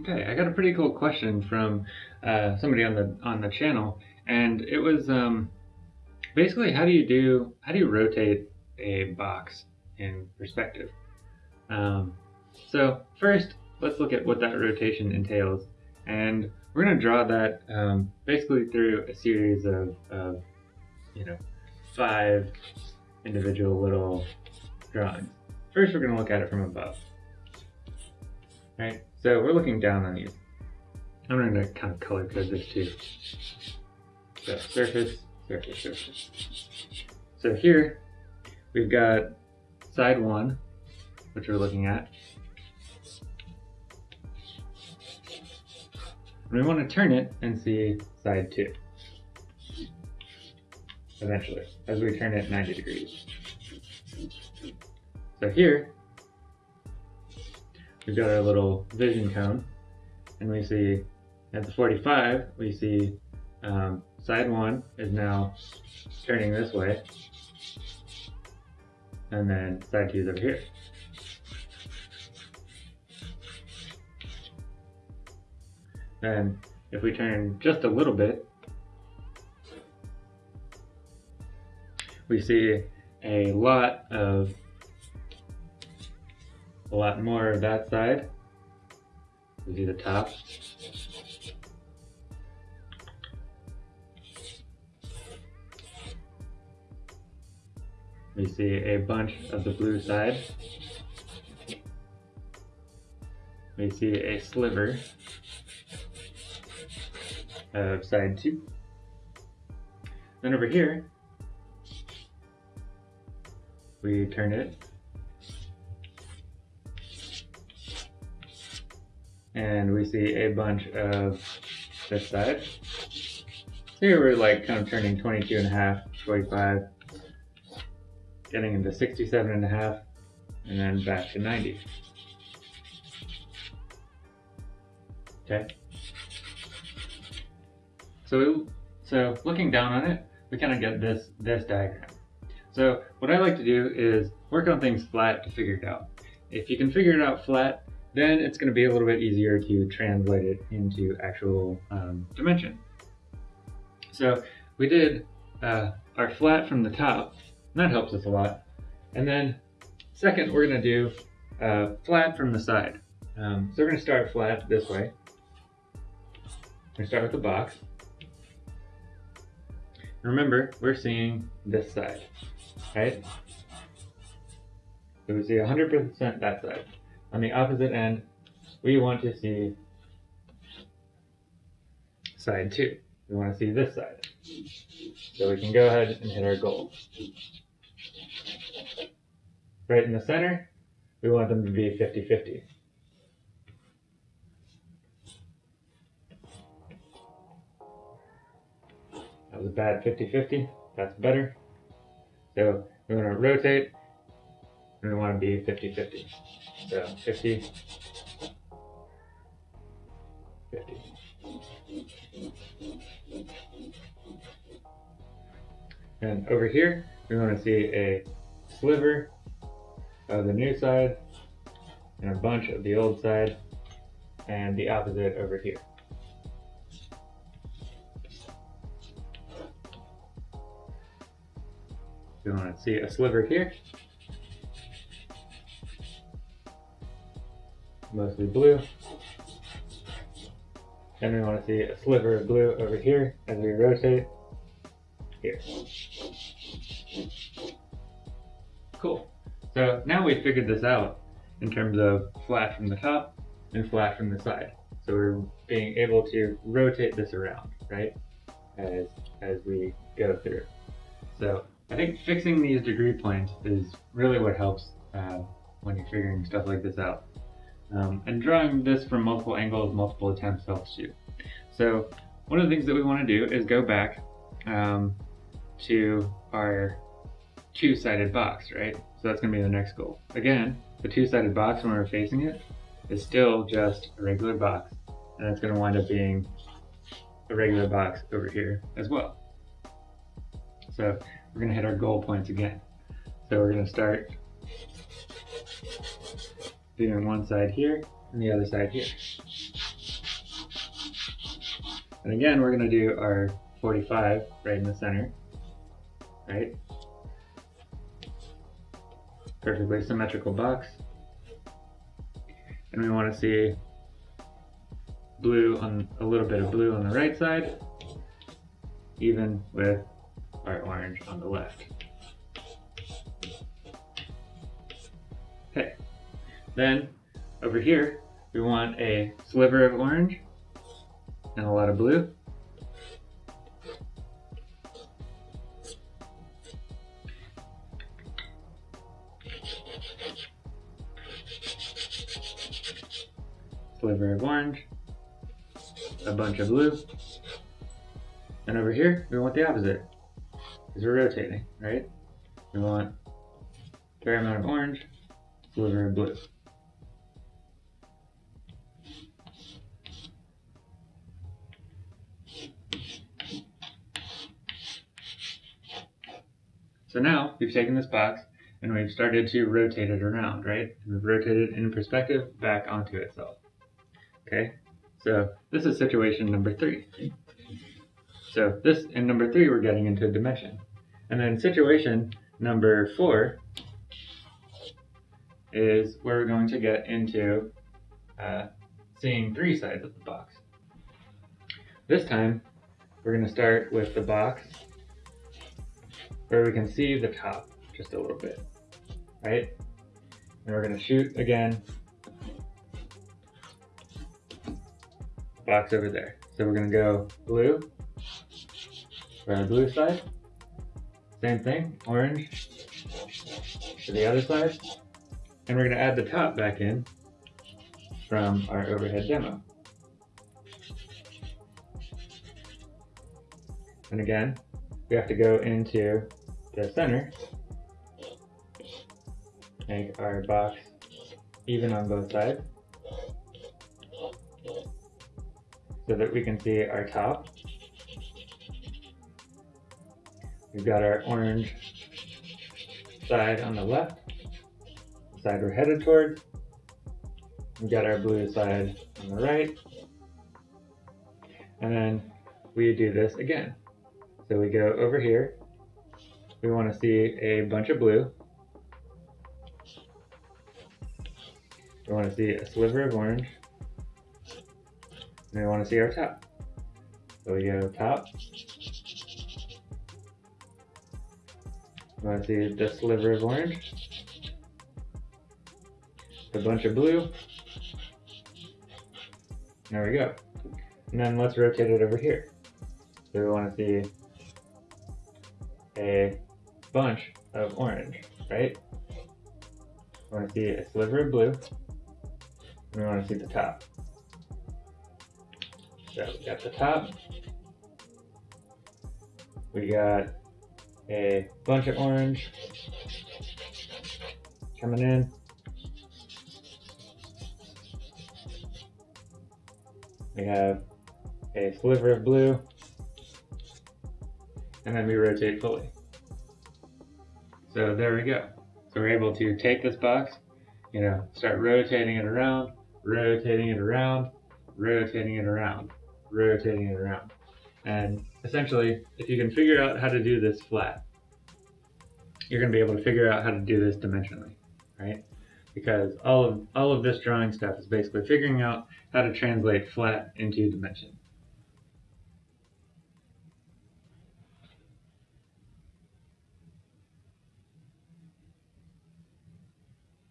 Okay, I got a pretty cool question from uh, somebody on the on the channel, and it was um, basically how do you do how do you rotate a box in perspective? Um, so first, let's look at what that rotation entails, and we're going to draw that um, basically through a series of, of you know five individual little drawings. First, we're going to look at it from above. Right? So we're looking down on these. I'm going to kind of color code this too. So surface, surface, surface. So here we've got side one, which we're looking at. And we want to turn it and see side two. Eventually, as we turn it 90 degrees. So here, we've got our little vision cone, and we see at the 45, we see um, side one is now turning this way, and then side two is over here. Then if we turn just a little bit, we see a lot of a lot more of that side. We see the top. We see a bunch of the blue side. We see a sliver of side two. Then over here, we turn it and we see a bunch of this side. here we're like kind of turning 22 and a half, 45, getting into 67 and a half, and then back to 90. Okay. So, so looking down on it, we kind of get this, this diagram. So what I like to do is work on things flat to figure it out. If you can figure it out flat, then it's going to be a little bit easier to translate it into actual um, dimension. So we did uh, our flat from the top, that helps us a lot. And then second, we're going to do uh, flat from the side. Um, so we're going to start flat this way. To start with the box. Remember, we're seeing this side, right? So we see 100% that side. On the opposite end, we want to see side 2. We want to see this side. So we can go ahead and hit our goal. Right in the center, we want them to be 50-50. That was a bad 50-50. That's better. So we want to rotate, we want to be 50-50. So 50, 50. And over here, we want to see a sliver of the new side and a bunch of the old side and the opposite over here. We want to see a sliver here mostly blue. And we want to see a sliver of blue over here as we rotate here. Cool. So now we've figured this out in terms of flat from the top and flat from the side. So we're being able to rotate this around, right? As, as we go through. So I think fixing these degree points is really what helps uh, when you're figuring stuff like this out. Um, and drawing this from multiple angles, multiple attempts helps you. So one of the things that we want to do is go back um, to our two-sided box, right? So that's going to be the next goal. Again, the two-sided box when we're facing it is still just a regular box. And it's going to wind up being a regular box over here as well. So we're going to hit our goal points again. So we're going to start doing one side here, and the other side here. And again, we're gonna do our 45 right in the center, right? Perfectly symmetrical box. And we wanna see blue on, a little bit of blue on the right side, even with our orange on the left. Then over here, we want a sliver of orange and a lot of blue. Sliver of orange, a bunch of blue, and over here, we want the opposite, because we're rotating, right? We want a fair amount of orange, sliver of blue. So now we've taken this box and we've started to rotate it around, right? We've rotated it in perspective back onto itself. Okay, so this is situation number three. So this, in number three, we're getting into a dimension. And then situation number four is where we're going to get into uh, seeing three sides of the box. This time, we're going to start with the box where we can see the top just a little bit, right? And we're gonna shoot again, box over there. So we're gonna go blue for the blue side. Same thing, orange to the other side. And we're gonna add the top back in from our overhead demo. And again, we have to go into the center, make our box even on both sides, so that we can see our top. We've got our orange side on the left, the side we're headed toward. We've got our blue side on the right. And then we do this again. So we go over here. We want to see a bunch of blue. We want to see a sliver of orange. And we want to see our top. So we go top. We want to see the sliver of orange. A bunch of blue. There we go. And then let's rotate it over here. So we want to see a bunch of orange, right? We want to see a sliver of blue, and we want to see the top. So we got the top, we got a bunch of orange coming in. We have a sliver of blue, and then we rotate fully. So there we go. So we're able to take this box, you know, start rotating it around, rotating it around, rotating it around, rotating it around. And essentially, if you can figure out how to do this flat, you're going to be able to figure out how to do this dimensionally, right? Because all of all of this drawing stuff is basically figuring out how to translate flat into dimension.